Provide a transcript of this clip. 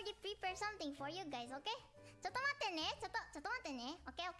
I already prepared something for you guys, okay? ちょっと待ってね。ちょっと、ちょっと待ってね。オッケーオッケー。